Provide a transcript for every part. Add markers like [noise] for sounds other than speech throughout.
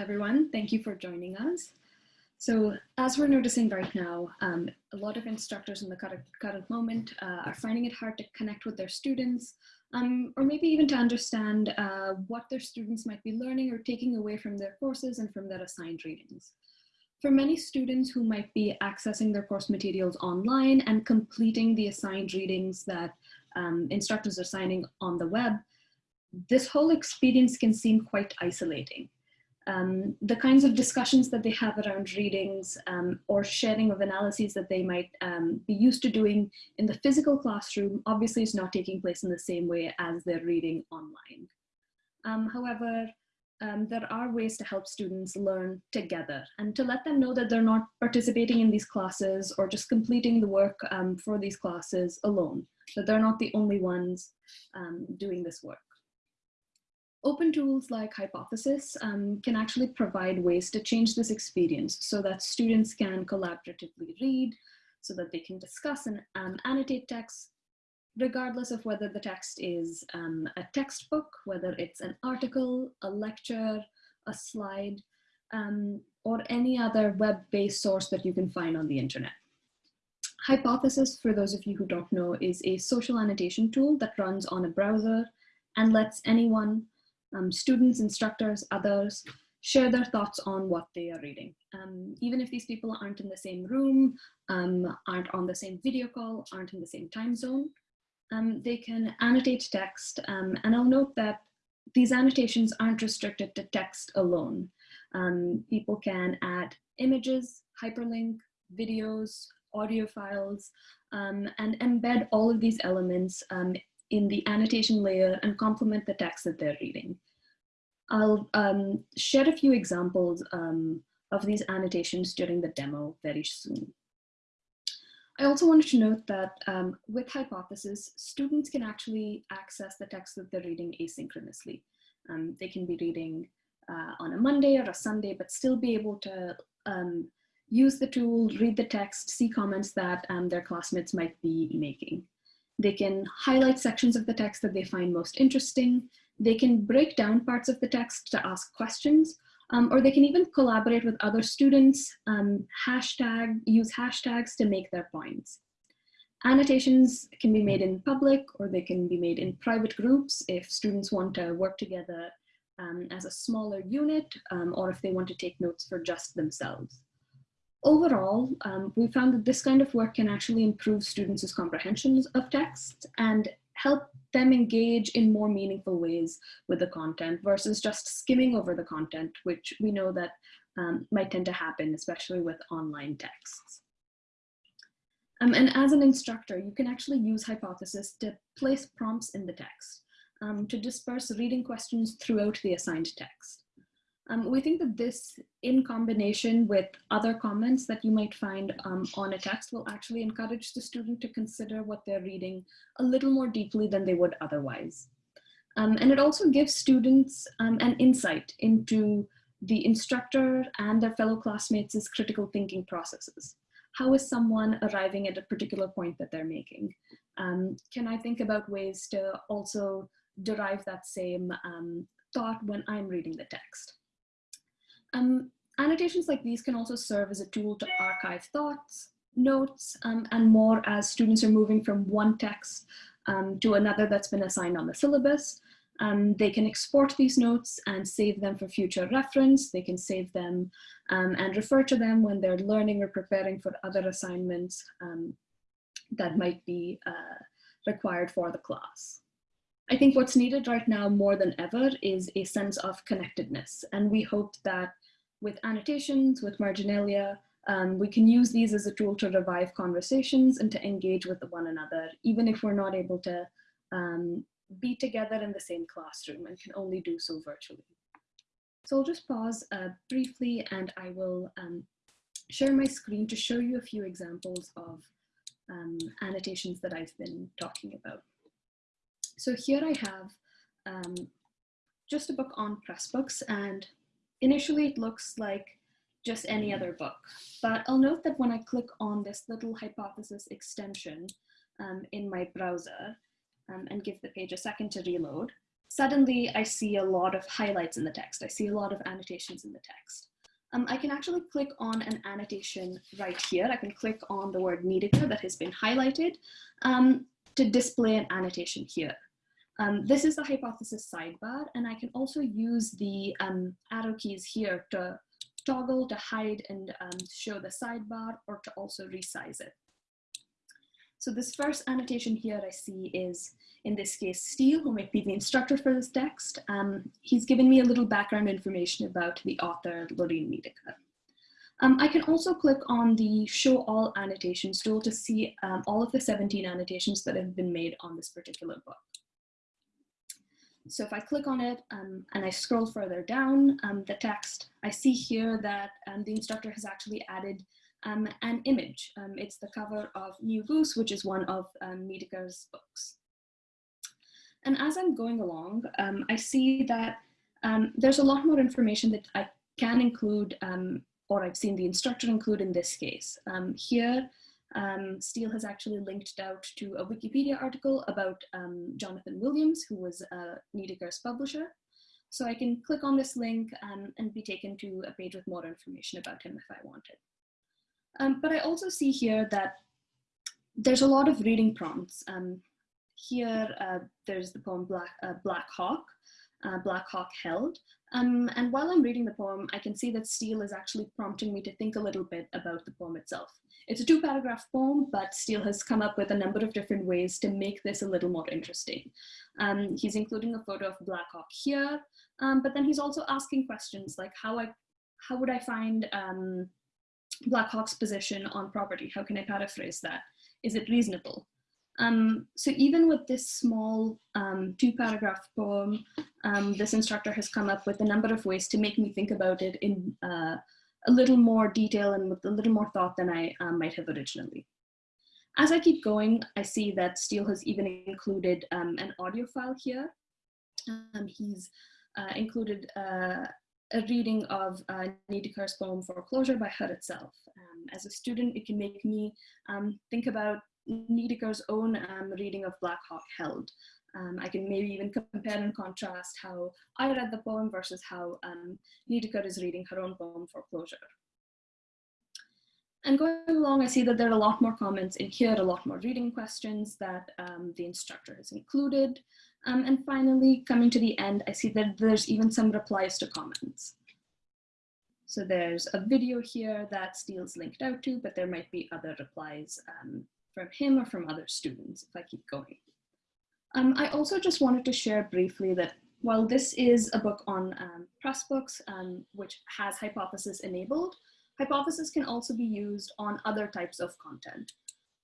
everyone. Thank you for joining us. So as we're noticing right now, um, a lot of instructors in the current, current moment uh, are finding it hard to connect with their students, um, or maybe even to understand uh, what their students might be learning or taking away from their courses and from their assigned readings. For many students who might be accessing their course materials online and completing the assigned readings that um, instructors are assigning on the web, this whole experience can seem quite isolating. Um, the kinds of discussions that they have around readings um, or sharing of analyses that they might um, be used to doing in the physical classroom obviously is not taking place in the same way as they're reading online. Um, however, um, there are ways to help students learn together and to let them know that they're not participating in these classes or just completing the work um, for these classes alone, that they're not the only ones doing this work. Open tools like Hypothesis um, can actually provide ways to change this experience so that students can collaboratively read, so that they can discuss and um, annotate text, regardless of whether the text is um, a textbook, whether it's an article, a lecture, a slide, um, or any other web-based source that you can find on the internet. Hypothesis, for those of you who don't know, is a social annotation tool that runs on a browser and lets anyone um, students, instructors, others, share their thoughts on what they are reading. Um, even if these people aren't in the same room, um, aren't on the same video call, aren't in the same time zone, um, they can annotate text. Um, and I'll note that these annotations aren't restricted to text alone. Um, people can add images, hyperlink, videos, audio files, and embed all of these elements in the annotation layer and complement the text that they're reading. I'll um, share a few examples um, of these annotations during the demo very soon. I also wanted to note that um, with Hypothesis, students can actually access the text that they're reading asynchronously. Um, they can be reading uh, on a Monday or a Sunday, but still be able to um, use the tool, read the text, see comments that um, their classmates might be making. They can highlight sections of the text that they find most interesting. They can break down parts of the text to ask questions, um, or they can even collaborate with other students, um, hashtag, use hashtags to make their points. Annotations can be made in public or they can be made in private groups if students want to work together um, as a smaller unit um, or if they want to take notes for just themselves. Overall, um, we found that this kind of work can actually improve students' comprehensions of text and help them engage in more meaningful ways with the content versus just skimming over the content, which we know that um, might tend to happen, especially with online texts. Um, and as an instructor, you can actually use Hypothesis to place prompts in the text um, to disperse reading questions throughout the assigned text. Um, we think that this, in combination with other comments that you might find um, on a text, will actually encourage the student to consider what they're reading a little more deeply than they would otherwise. Um, and it also gives students um, an insight into the instructor and their fellow classmates' critical thinking processes. How is someone arriving at a particular point that they're making? Um, can I think about ways to also derive that same um, thought when I'm reading the text? Um, annotations like these can also serve as a tool to archive thoughts, notes, um, and more as students are moving from one text um, to another that's been assigned on the syllabus. Um, they can export these notes and save them for future reference. They can save them um, and refer to them when they're learning or preparing for other assignments um, that might be uh, required for the class. I think what's needed right now more than ever is a sense of connectedness. And we hope that with annotations, with marginalia, um, we can use these as a tool to revive conversations and to engage with one another, even if we're not able to um, be together in the same classroom and can only do so virtually. So I'll just pause uh, briefly and I will um, share my screen to show you a few examples of um, annotations that I've been talking about. So here I have um, just a book on Pressbooks and Initially, it looks like just any other book, but I'll note that when I click on this little hypothesis extension um, in my browser um, and give the page a second to reload, suddenly I see a lot of highlights in the text. I see a lot of annotations in the text. Um, I can actually click on an annotation right here. I can click on the word Niedecker that has been highlighted um, to display an annotation here. Um, this is the hypothesis sidebar, and I can also use the um, arrow keys here to toggle to hide and um, show the sidebar or to also resize it. So this first annotation here I see is, in this case, Steel, who might be the instructor for this text. Um, he's given me a little background information about the author, Lorine Niedecker. Um, I can also click on the show all annotations tool to see um, all of the 17 annotations that have been made on this particular book. So if I click on it um, and I scroll further down um, the text, I see here that um, the instructor has actually added um, an image. Um, it's the cover of New Goose, which is one of um, books. And as I'm going along, I see that there's a lot more information that I can include, or I've seen the instructor include in this case. here, um, Steel has actually linked out to a Wikipedia article about um, Jonathan Williams, who was uh, Niedecker's publisher. So I can click on this link um, and be taken to a page with more information about him if I wanted. Um, but I also see here that there's a lot of reading prompts. Um, here, uh, there's the poem Black, uh, Black Hawk, uh, Black Hawk Held. Um, and while I'm reading the poem, I can see that Steel is actually prompting me to think a little bit about the poem itself. It's a two paragraph poem, but Steel has come up with a number of different ways to make this a little more interesting. Um, he's including a photo of Black Hawk here, um, but then he's also asking questions like how I, how would I find um, Black Hawk's position on property? How can I paraphrase that? Is it reasonable? Um, so even with this small um, two paragraph poem, um, this instructor has come up with a number of ways to make me think about it in uh, a little more detail and with a little more thought than I um, might have originally. As I keep going, I see that Steel has even included um, an audio file here. Um, he's uh, included uh, a reading of uh, Niedecker's poem Foreclosure by her itself. Um, as a student, it can make me um, think about Niedecker's own um, reading of Black Hawk Held, um, I can maybe even compare and contrast how I read the poem versus how um, is reading her own poem, Foreclosure. And going along, I see that there are a lot more comments in here, a lot more reading questions that um, the instructor has included. Um, and finally, coming to the end, I see that there's even some replies to comments. So there's a video here that Steel's linked out to, but there might be other replies um, from him or from other students if I keep going. Um, I also just wanted to share briefly that while this is a book on um, Pressbooks, um, which has Hypothesis enabled, Hypothesis can also be used on other types of content.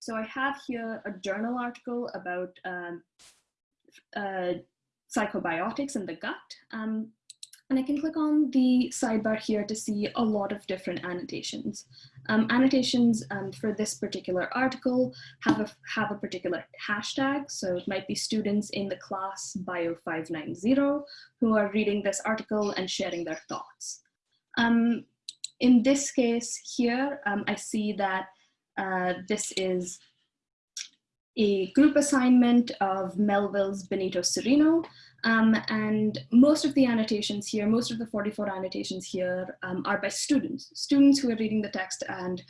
So I have here a journal article about um, uh, psychobiotics in the gut. Um, and I can click on the sidebar here to see a lot of different annotations. Um, annotations um, for this particular article have a, have a particular hashtag. So it might be students in the class bio 590 who are reading this article and sharing their thoughts. Um, in this case here, um, I see that uh, this is a group assignment of Melville's Benito Cereno, um, and most of the annotations here, most of the 44 annotations here um, are by students, students who are reading the text and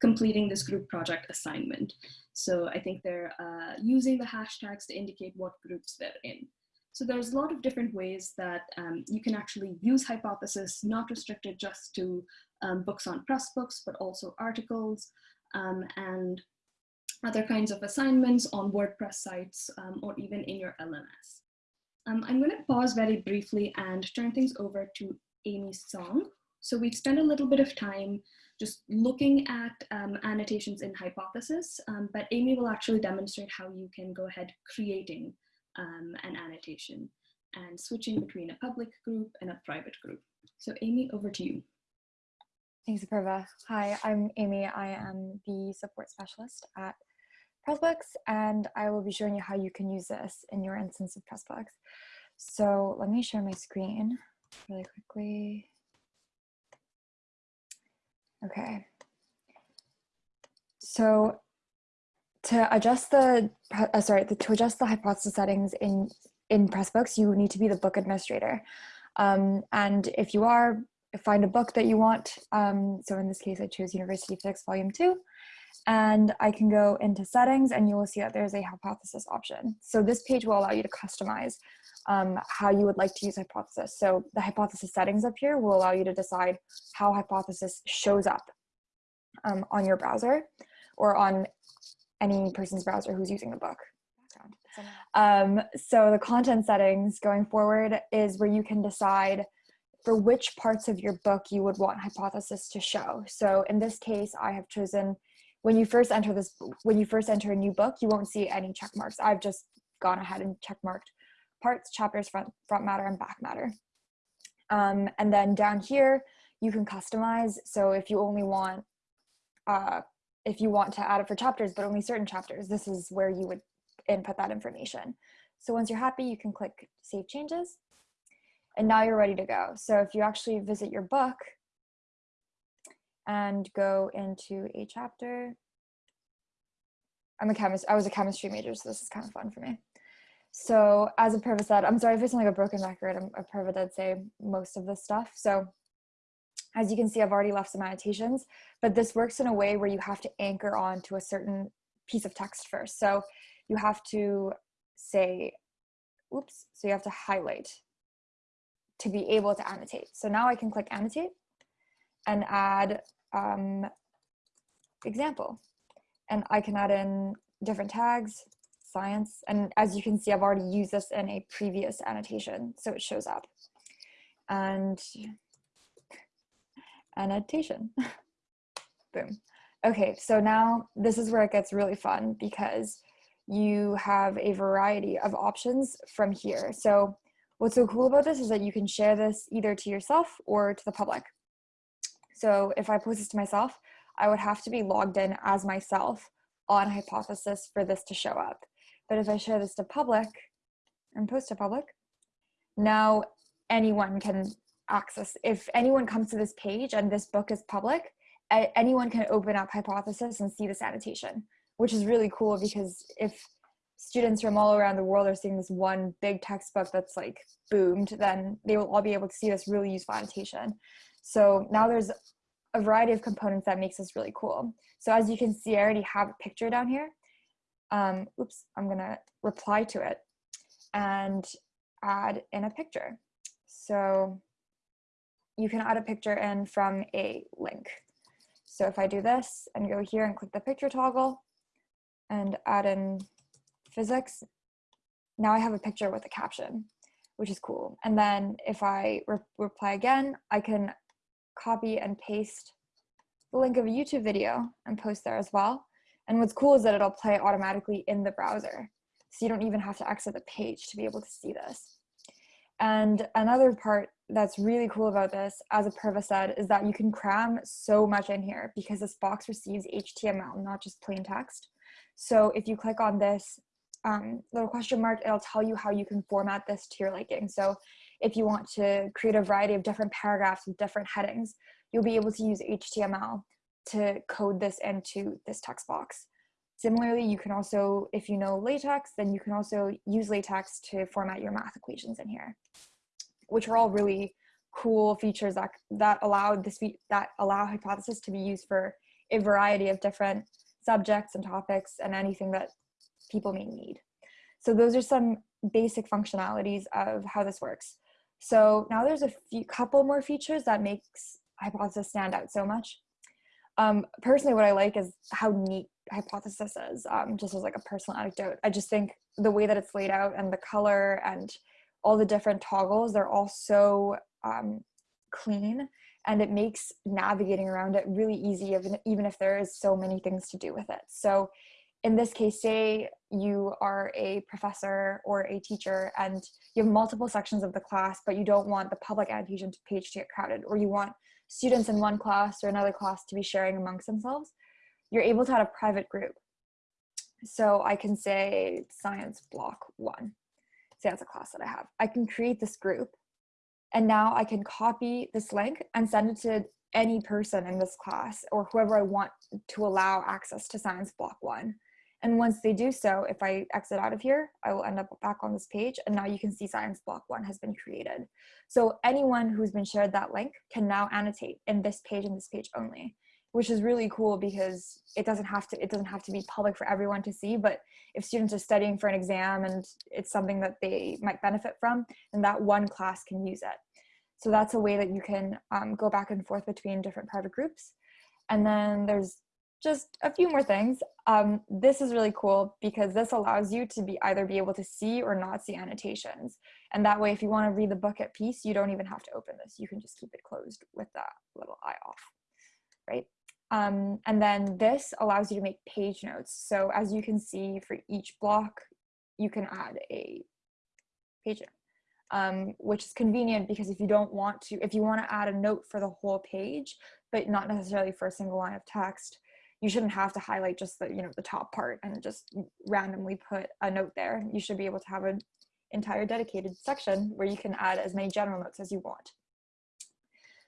completing this group project assignment. So I think they're uh, using the hashtags to indicate what groups they're in. So there's a lot of different ways that um, you can actually use Hypothesis, not restricted just to um, books on Pressbooks, but also articles um, and other kinds of assignments on WordPress sites um, or even in your LMS. Um, I'm going to pause very briefly and turn things over to Amy Song. So we've spent a little bit of time just looking at um, annotations in Hypothesis, um, but Amy will actually demonstrate how you can go ahead creating um, an annotation and switching between a public group and a private group. So Amy, over to you. Thanks, Apurva. Hi, I'm Amy. I am the support specialist at Pressbooks, and I will be showing you how you can use this in your instance of Pressbooks. So let me share my screen really quickly. Okay. So to adjust the, uh, sorry, to adjust the hypothesis settings in in Pressbooks, you need to be the book administrator. Um, and if you are, find a book that you want. Um, so in this case, I chose University Physics Volume 2. And I can go into settings and you will see that there's a hypothesis option. So this page will allow you to customize um, how you would like to use hypothesis. So the hypothesis settings up here will allow you to decide how hypothesis shows up um, on your browser or on any person's browser who's using the book. Um, so the content settings going forward is where you can decide for which parts of your book you would want hypothesis to show. So in this case, I have chosen when you first enter this, when you first enter a new book, you won't see any check marks. I've just gone ahead and check marked parts, chapters, front, front matter, and back matter. Um, and then down here, you can customize. So if you only want, uh, if you want to add it for chapters, but only certain chapters, this is where you would input that information. So once you're happy, you can click Save Changes. And now you're ready to go. So if you actually visit your book and go into a chapter, I'm a chemist, I was a chemistry major, so this is kind of fun for me. So as Apurva said, I'm sorry if I sound like a broken record, I'm, Apurva did say most of this stuff. So as you can see, I've already left some annotations, but this works in a way where you have to anchor on to a certain piece of text first. So you have to say, oops, so you have to highlight to be able to annotate. So now I can click annotate and add um, example. And I can add in different tags, science. And as you can see, I've already used this in a previous annotation, so it shows up. And annotation, [laughs] boom. Okay, so now this is where it gets really fun because you have a variety of options from here. So what's so cool about this is that you can share this either to yourself or to the public. So if I post this to myself, I would have to be logged in as myself on Hypothesis for this to show up. But if I share this to public and post to public, now anyone can access. If anyone comes to this page and this book is public, anyone can open up Hypothesis and see this annotation, which is really cool because if students from all around the world are seeing this one big textbook that's like boomed, then they will all be able to see this really useful annotation. So now there's a variety of components that makes this really cool. So as you can see, I already have a picture down here um, oops, I'm gonna reply to it and add in a picture. So you can add a picture in from a link. So if I do this and go here and click the picture toggle and add in physics, now I have a picture with a caption, which is cool. And then if I re reply again, I can copy and paste the link of a YouTube video and post there as well. And what's cool is that it'll play automatically in the browser. So you don't even have to exit the page to be able to see this. And another part that's really cool about this, as Apurva said, is that you can cram so much in here because this box receives HTML, not just plain text. So if you click on this um, little question mark, it'll tell you how you can format this to your liking. So if you want to create a variety of different paragraphs with different headings, you'll be able to use HTML to code this into this text box. Similarly, you can also, if you know LaTeX, then you can also use LaTeX to format your math equations in here, which are all really cool features that, that allow this that allow hypothesis to be used for a variety of different subjects and topics and anything that people may need. So those are some basic functionalities of how this works. So now there's a few couple more features that makes hypothesis stand out so much. Um, personally, what I like is how neat Hypothesis is, um, just as like a personal anecdote. I just think the way that it's laid out and the color and all the different toggles, they're all so um, clean and it makes navigating around it really easy, even, even if there is so many things to do with it. So in this case, say you are a professor or a teacher and you have multiple sections of the class, but you don't want the public annotation page to get crowded, or you want students in one class or another class to be sharing amongst themselves, you're able to add a private group. So I can say science block one. Say that's a class that I have. I can create this group and now I can copy this link and send it to any person in this class or whoever I want to allow access to science block one. And once they do so, if I exit out of here, I will end up back on this page. And now you can see science block one has been created. So anyone who's been shared that link can now annotate in this page and this page only, which is really cool because it doesn't have to, it doesn't have to be public for everyone to see, but if students are studying for an exam and it's something that they might benefit from, then that one class can use it. So that's a way that you can um, go back and forth between different private groups. And then there's just a few more things. Um, this is really cool because this allows you to be either be able to see or not see annotations. And that way, if you want to read the book at peace, you don't even have to open this. You can just keep it closed with that little eye off, right? Um, and then this allows you to make page notes. So as you can see for each block, you can add a page note. Um, which is convenient because if you don't want to, if you want to add a note for the whole page, but not necessarily for a single line of text, you shouldn't have to highlight just the, you know, the top part and just randomly put a note there. You should be able to have an entire dedicated section where you can add as many general notes as you want.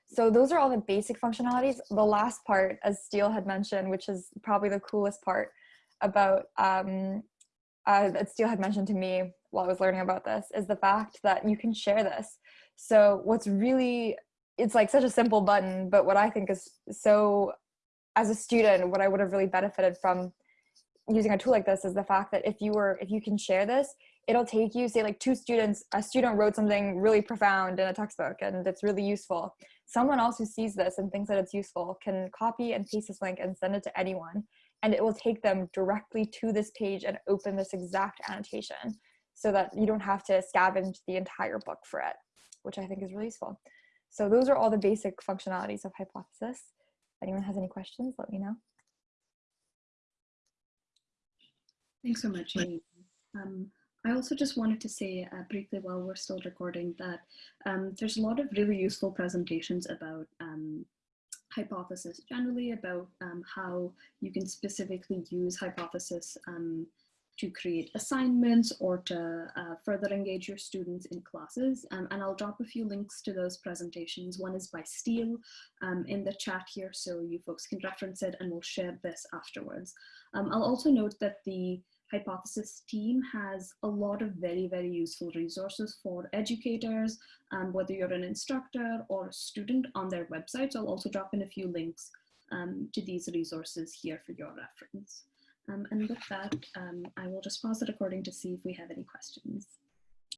So those are all the basic functionalities. The last part, as Steel had mentioned, which is probably the coolest part about um, uh, that Steel had mentioned to me while I was learning about this, is the fact that you can share this. So what's really, it's like such a simple button, but what I think is so as a student, what I would have really benefited from using a tool like this is the fact that if you were, if you can share this, it'll take you, say like two students, a student wrote something really profound in a textbook and it's really useful. Someone else who sees this and thinks that it's useful can copy and paste this link and send it to anyone. And it will take them directly to this page and open this exact annotation so that you don't have to scavenge the entire book for it, which I think is really useful. So those are all the basic functionalities of Hypothesis anyone has any questions, let me know. Thanks so much, Amy. Um, I also just wanted to say uh, briefly while we're still recording that um, there's a lot of really useful presentations about um, hypothesis generally, about um, how you can specifically use hypothesis um, to create assignments or to uh, further engage your students in classes. Um, and I'll drop a few links to those presentations. One is by Steel um, in the chat here, so you folks can reference it and we'll share this afterwards. Um, I'll also note that the Hypothesis team has a lot of very, very useful resources for educators, um, whether you're an instructor or a student on their websites. I'll also drop in a few links um, to these resources here for your reference. Um, and with that, um, I will just pause it according to see if we have any questions.